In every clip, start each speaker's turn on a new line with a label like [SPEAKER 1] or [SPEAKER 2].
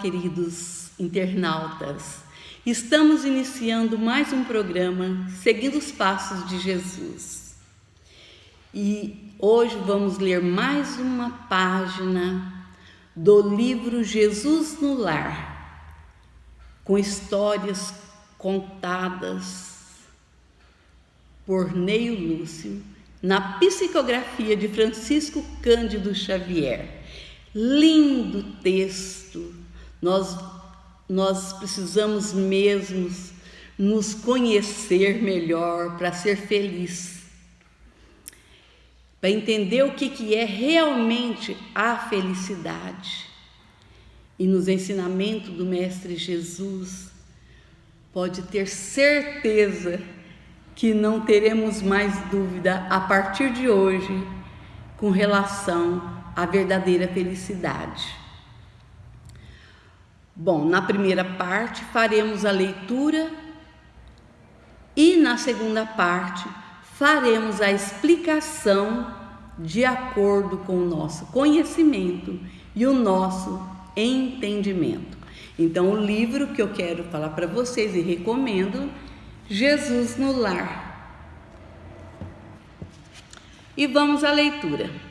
[SPEAKER 1] queridos internautas. Estamos iniciando mais um programa seguindo os passos de Jesus. E hoje vamos ler mais uma página do livro Jesus no Lar, com histórias contadas por Neio Lúcio na psicografia de Francisco Cândido Xavier. Lindo texto. Nós nós precisamos mesmo nos conhecer melhor para ser feliz. Para entender o que, que é realmente a felicidade. E nos ensinamentos do Mestre Jesus, pode ter certeza que não teremos mais dúvida a partir de hoje com relação à verdadeira felicidade. Bom, na primeira parte faremos a leitura e na segunda parte faremos a explicação de acordo com o nosso conhecimento e o nosso entendimento. Então, o livro que eu quero falar para vocês e recomendo, Jesus no Lar. E vamos à leitura.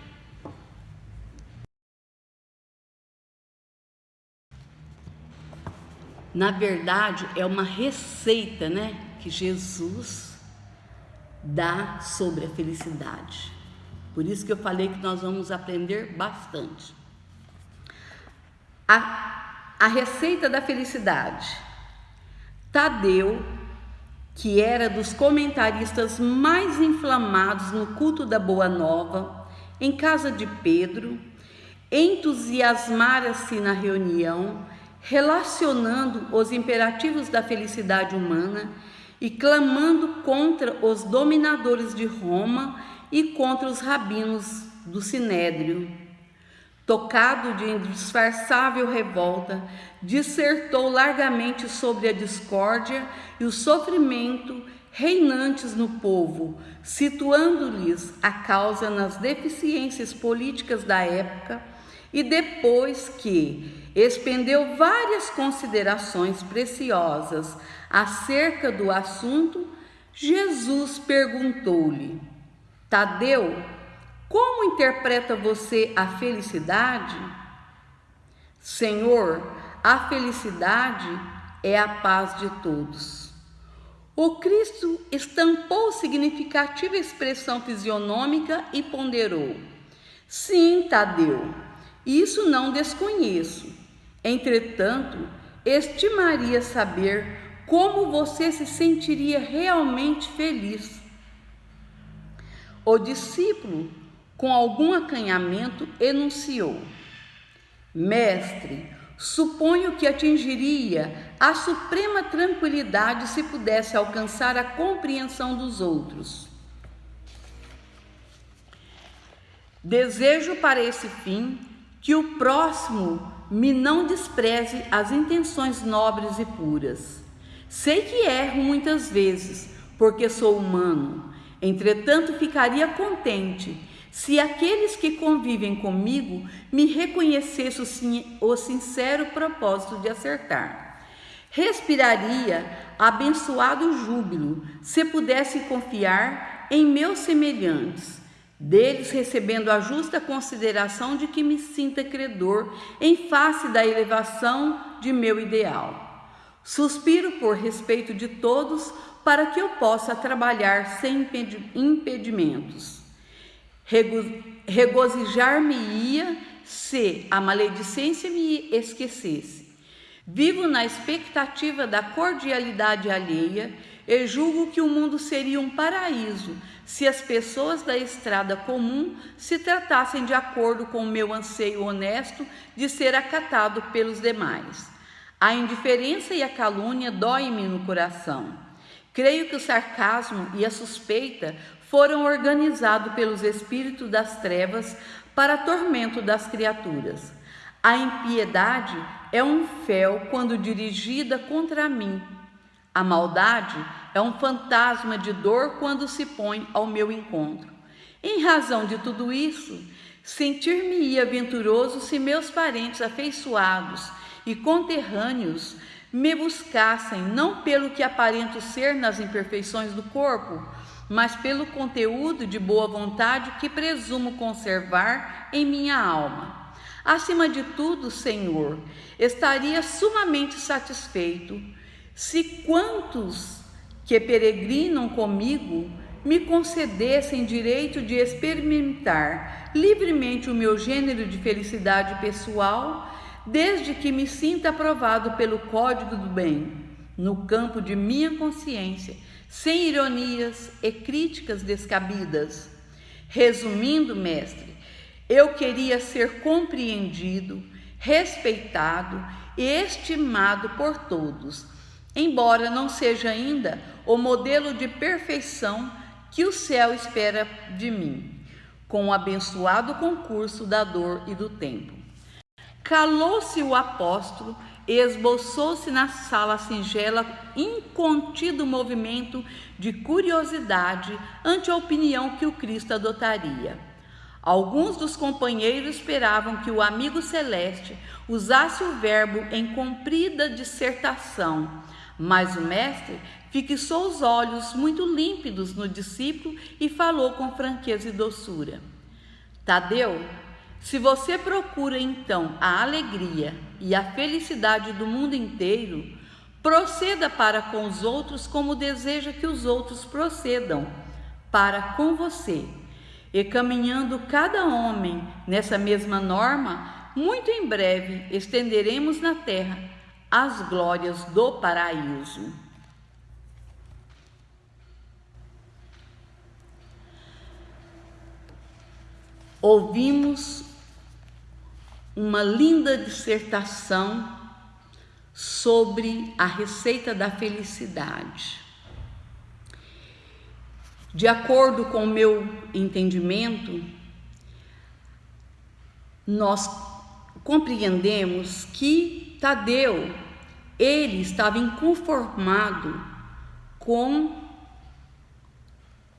[SPEAKER 1] Na verdade, é uma receita, né, que Jesus dá sobre a felicidade. Por isso que eu falei que nós vamos aprender bastante. A, a receita da felicidade. Tadeu, que era dos comentaristas mais inflamados no culto da Boa Nova, em casa de Pedro, entusiasmara-se na reunião relacionando os imperativos da felicidade humana e clamando contra os dominadores de Roma e contra os rabinos do Sinédrio. Tocado de indisfarçável revolta, dissertou largamente sobre a discórdia e o sofrimento reinantes no povo, situando-lhes a causa nas deficiências políticas da época e depois que expendeu várias considerações preciosas acerca do assunto, Jesus perguntou-lhe: Tadeu, como interpreta você a felicidade? Senhor, a felicidade é a paz de todos. O Cristo estampou significativa expressão fisionômica e ponderou: Sim, Tadeu, isso não desconheço. Entretanto, estimaria saber como você se sentiria realmente feliz. O discípulo, com algum acanhamento, enunciou: Mestre, suponho que atingiria a suprema tranquilidade se pudesse alcançar a compreensão dos outros. Desejo para esse fim que o próximo me não despreze as intenções nobres e puras. Sei que erro muitas vezes, porque sou humano. Entretanto, ficaria contente se aqueles que convivem comigo me reconhecessem o sincero propósito de acertar. Respiraria abençoado júbilo se pudesse confiar em meus semelhantes deles recebendo a justa consideração de que me sinta credor em face da elevação de meu ideal. Suspiro por respeito de todos para que eu possa trabalhar sem impedimentos. Regozijar-me-ia se a maledicência me esquecesse. Vivo na expectativa da cordialidade alheia e julgo que o mundo seria um paraíso se as pessoas da estrada comum se tratassem de acordo com o meu anseio honesto de ser acatado pelos demais. A indiferença e a calúnia doem-me no coração. Creio que o sarcasmo e a suspeita foram organizados pelos espíritos das trevas para tormento das criaturas. A impiedade é um fel quando dirigida contra mim a maldade é um fantasma de dor quando se põe ao meu encontro. Em razão de tudo isso, sentir-me-ia venturoso se meus parentes afeiçoados e conterrâneos me buscassem não pelo que aparento ser nas imperfeições do corpo, mas pelo conteúdo de boa vontade que presumo conservar em minha alma. Acima de tudo, Senhor, estaria sumamente satisfeito se quantos que peregrinam comigo me concedessem direito de experimentar livremente o meu gênero de felicidade pessoal desde que me sinta aprovado pelo código do bem, no campo de minha consciência, sem ironias e críticas descabidas. Resumindo, mestre, eu queria ser compreendido, respeitado e estimado por todos, embora não seja ainda o modelo de perfeição que o céu espera de mim, com o abençoado concurso da dor e do tempo. Calou-se o apóstolo e esboçou-se na sala singela incontido movimento de curiosidade ante a opinião que o Cristo adotaria. Alguns dos companheiros esperavam que o amigo celeste usasse o verbo em comprida dissertação, mas o mestre fixou os olhos muito límpidos no discípulo e falou com franqueza e doçura. Tadeu, se você procura então a alegria e a felicidade do mundo inteiro, proceda para com os outros como deseja que os outros procedam para com você. E caminhando cada homem nessa mesma norma, muito em breve estenderemos na terra as glórias do paraíso. Ouvimos uma linda dissertação sobre a receita da felicidade. De acordo com o meu entendimento, nós compreendemos que Tadeu ele estava inconformado com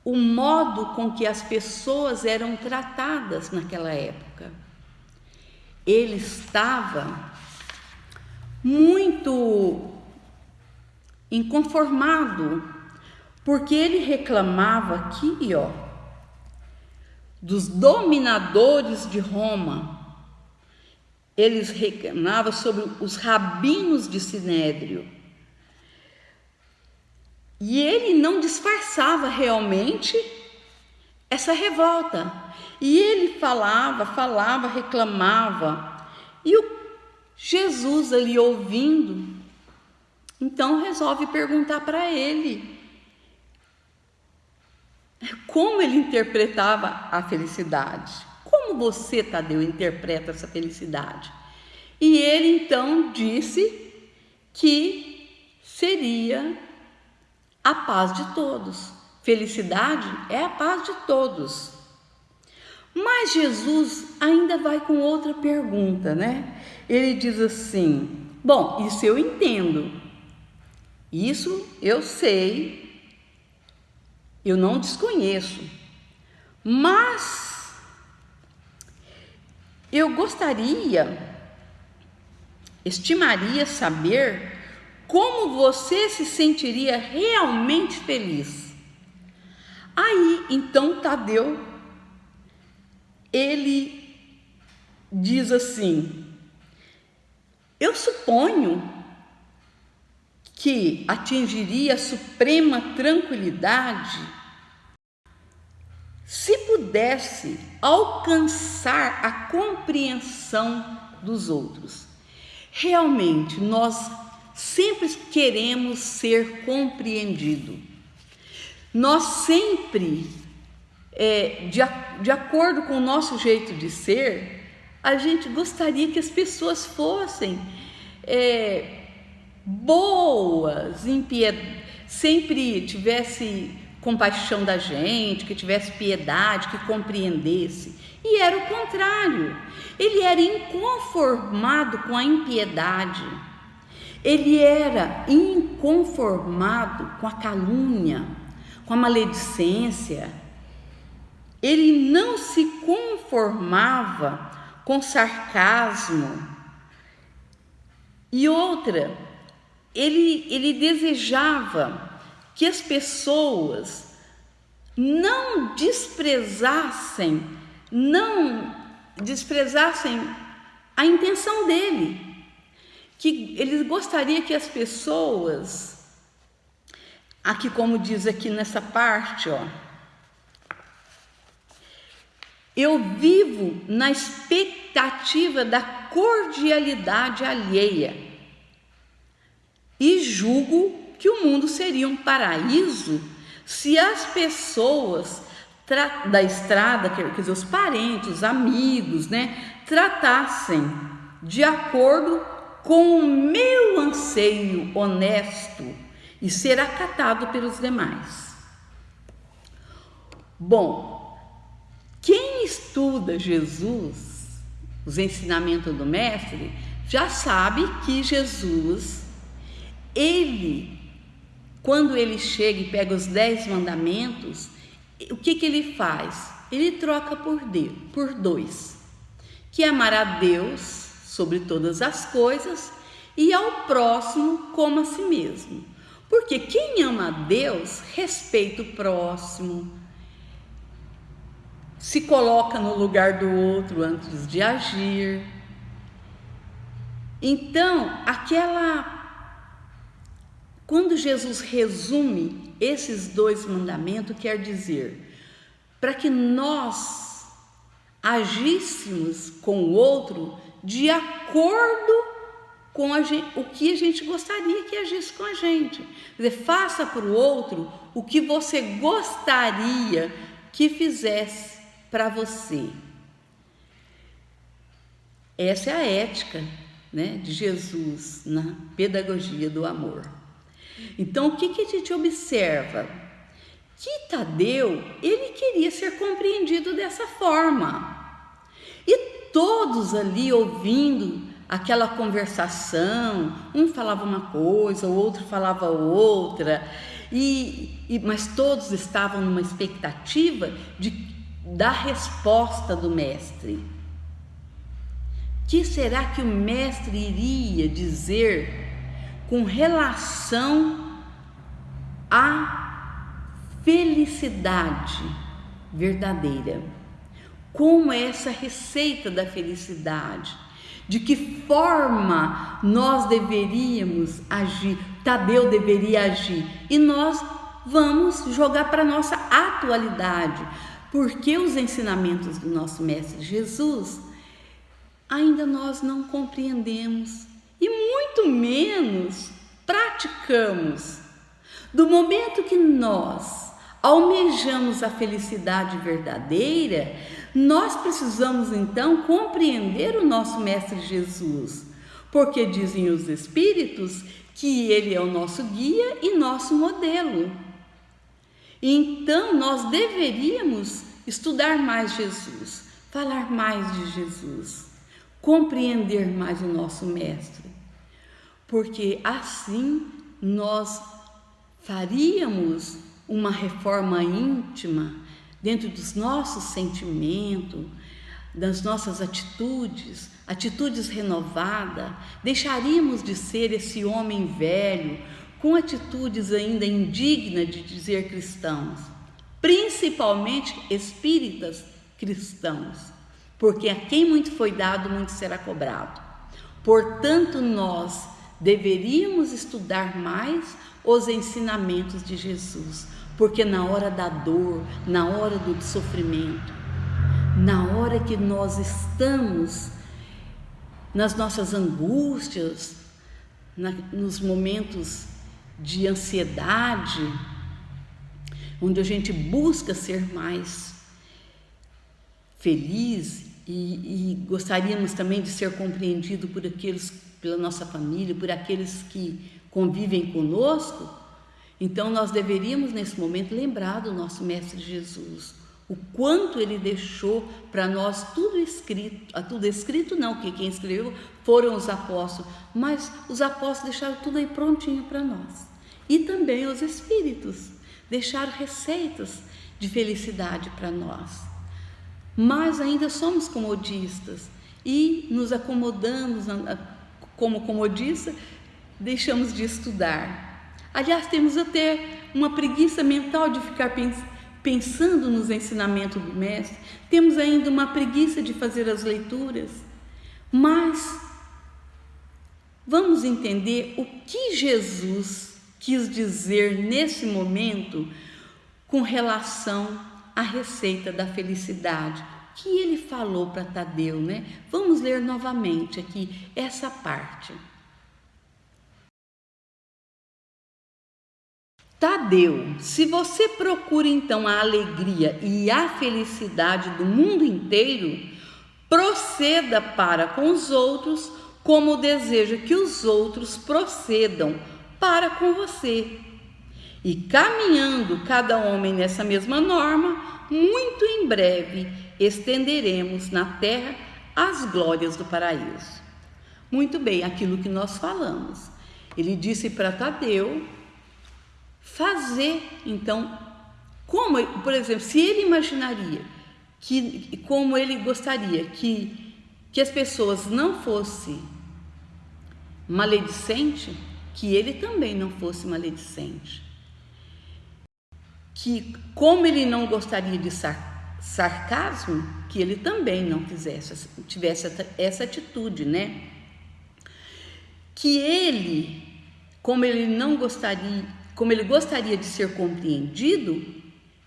[SPEAKER 1] o modo com que as pessoas eram tratadas naquela época ele estava muito inconformado, porque ele reclamava aqui, ó, dos dominadores de Roma. Eles reclamavam sobre os rabinos de Sinédrio. E ele não disfarçava realmente essa revolta. E ele falava, falava, reclamava. E o Jesus ali ouvindo, então resolve perguntar para ele como ele interpretava a felicidade. Como você, Tadeu, interpreta essa felicidade? E ele então disse que seria a paz de todos. Felicidade é a paz de todos. Mas Jesus ainda vai com outra pergunta, né? Ele diz assim: Bom, isso eu entendo, isso eu sei, eu não desconheço, mas eu gostaria, estimaria saber como você se sentiria realmente feliz. Aí então Tadeu ele diz assim: Eu suponho que atingiria a suprema tranquilidade se pudesse alcançar a compreensão dos outros. Realmente, nós sempre queremos ser compreendido. Nós sempre é, de, de acordo com o nosso jeito de ser, a gente gostaria que as pessoas fossem é, boas, sempre tivesse compaixão da gente, que tivesse piedade, que compreendesse. E era o contrário. Ele era inconformado com a impiedade. Ele era inconformado com a calúnia, com a maledicência. Ele não se conformava com sarcasmo E outra, ele, ele desejava que as pessoas não desprezassem, não desprezassem a intenção dele, que ele gostaria que as pessoas, aqui como diz aqui nessa parte, ó, eu vivo na expectativa da cordialidade alheia e julgo que o mundo seria um paraíso se as pessoas da estrada, quer dizer, os parentes, os amigos, né, tratassem de acordo com o meu anseio honesto e ser acatado pelos demais. Bom, quem estuda Jesus, os ensinamentos do Mestre, já sabe que Jesus, ele, quando ele chega e pega os dez mandamentos, o que, que ele faz? Ele troca por, Deus, por dois, que amar a Deus sobre todas as coisas e ao próximo como a si mesmo. Porque quem ama a Deus respeita o próximo, se coloca no lugar do outro antes de agir. Então, aquela quando Jesus resume esses dois mandamentos, quer dizer, para que nós agíssemos com o outro de acordo com gente, o que a gente gostaria que agisse com a gente. Quer dizer, faça para o outro o que você gostaria que fizesse para você. Essa é a ética né, de Jesus na pedagogia do amor. Então, o que, que a gente observa? Que Tadeu, ele queria ser compreendido dessa forma. E todos ali ouvindo aquela conversação, um falava uma coisa, o outro falava outra, e, e, mas todos estavam numa expectativa de, da resposta do mestre. Que será que o mestre iria dizer com relação à felicidade verdadeira. Como é essa receita da felicidade? De que forma nós deveríamos agir? Tadeu deveria agir. E nós vamos jogar para a nossa atualidade, porque os ensinamentos do nosso Mestre Jesus ainda nós não compreendemos e muito menos praticamos. Do momento que nós almejamos a felicidade verdadeira, nós precisamos então compreender o nosso Mestre Jesus, porque dizem os Espíritos que ele é o nosso guia e nosso modelo. Então nós deveríamos estudar mais Jesus, falar mais de Jesus, compreender mais o nosso Mestre porque assim nós faríamos uma reforma íntima dentro dos nossos sentimentos, das nossas atitudes, atitudes renovadas, deixaríamos de ser esse homem velho com atitudes ainda indignas de dizer cristãos, principalmente espíritas cristãos, porque a quem muito foi dado, muito será cobrado. Portanto, nós deveríamos estudar mais os ensinamentos de Jesus, porque na hora da dor, na hora do sofrimento, na hora que nós estamos nas nossas angústias, na, nos momentos de ansiedade, onde a gente busca ser mais feliz e, e gostaríamos também de ser compreendido por aqueles pela nossa família, por aqueles que convivem conosco, então nós deveríamos nesse momento lembrar do nosso Mestre Jesus, o quanto ele deixou para nós tudo escrito, ah, tudo escrito não, que quem escreveu foram os apóstolos, mas os apóstolos deixaram tudo aí prontinho para nós. E também os espíritos deixaram receitas de felicidade para nós. Mas ainda somos comodistas e nos acomodamos como comodista, deixamos de estudar. Aliás, temos até uma preguiça mental de ficar pensando nos ensinamentos do Mestre, temos ainda uma preguiça de fazer as leituras, mas vamos entender o que Jesus quis dizer nesse momento com relação à receita da felicidade que ele falou para Tadeu, né? Vamos ler novamente aqui essa parte. Tadeu, se você procura então a alegria e a felicidade do mundo inteiro, proceda para com os outros como deseja que os outros procedam para com você. E caminhando cada homem nessa mesma norma, muito em breve estenderemos na terra as glórias do paraíso. Muito bem, aquilo que nós falamos. Ele disse para Tadeu fazer, então, como, por exemplo, se ele imaginaria que, como ele gostaria que, que as pessoas não fossem maledicente, que ele também não fosse maledicente. Que, como ele não gostaria de sar, sarcasmo, que ele também não fizesse, tivesse essa atitude, né? Que ele, como ele não gostaria, como ele gostaria de ser compreendido,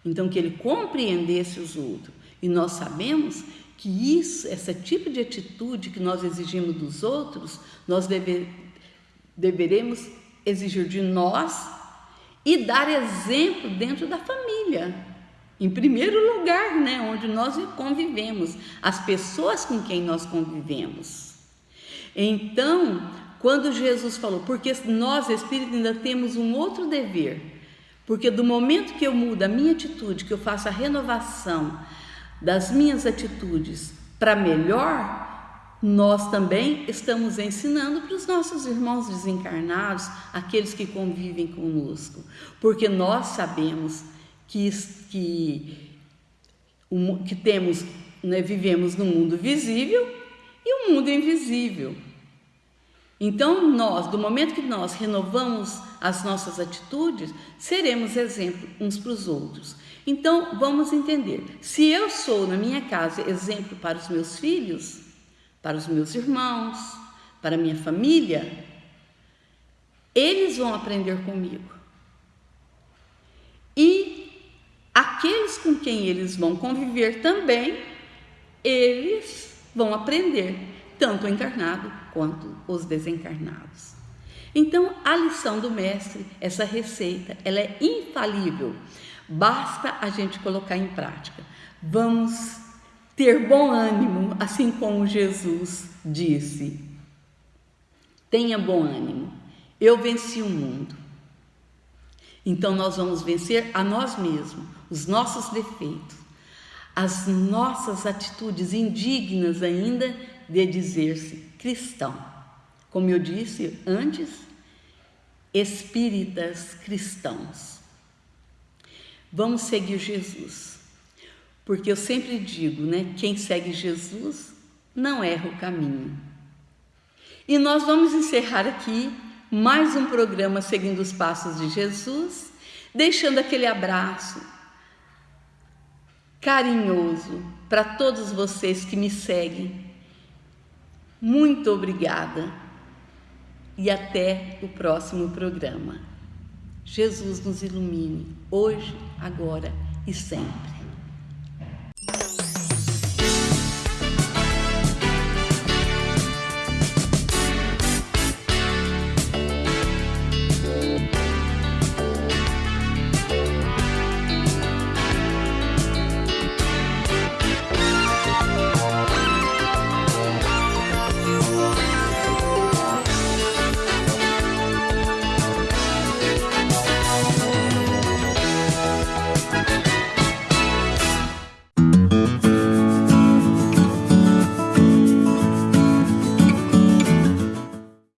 [SPEAKER 1] então que ele compreendesse os outros. E nós sabemos que isso, esse tipo de atitude que nós exigimos dos outros, nós deve, deveremos exigir de nós e dar exemplo dentro da família. Em primeiro lugar, né, onde nós convivemos, as pessoas com quem nós convivemos. Então, quando Jesus falou, porque nós, espírito, ainda temos um outro dever, porque do momento que eu mudo a minha atitude, que eu faço a renovação das minhas atitudes para melhor, nós também estamos ensinando para os nossos irmãos desencarnados, aqueles que convivem conosco, porque nós sabemos que, que, que temos, né, vivemos no mundo visível e o mundo invisível. Então, nós, do momento que nós renovamos as nossas atitudes, seremos exemplo uns para os outros. Então, vamos entender: se eu sou na minha casa exemplo para os meus filhos, para os meus irmãos, para a minha família, eles vão aprender comigo. E aqueles com quem eles vão conviver também, eles vão aprender, tanto o encarnado quanto os desencarnados. Então, a lição do mestre, essa receita, ela é infalível. Basta a gente colocar em prática. Vamos ter bom ânimo, assim como Jesus disse. Tenha bom ânimo. Eu venci o mundo. Então nós vamos vencer a nós mesmos, os nossos defeitos, as nossas atitudes indignas ainda de dizer-se cristão. Como eu disse antes, espíritas cristãos. Vamos seguir Jesus. Porque eu sempre digo, né, quem segue Jesus não erra o caminho. E nós vamos encerrar aqui mais um programa seguindo os passos de Jesus, deixando aquele abraço carinhoso para todos vocês que me seguem muito obrigada e até o próximo programa. Jesus nos ilumine hoje, agora e sempre.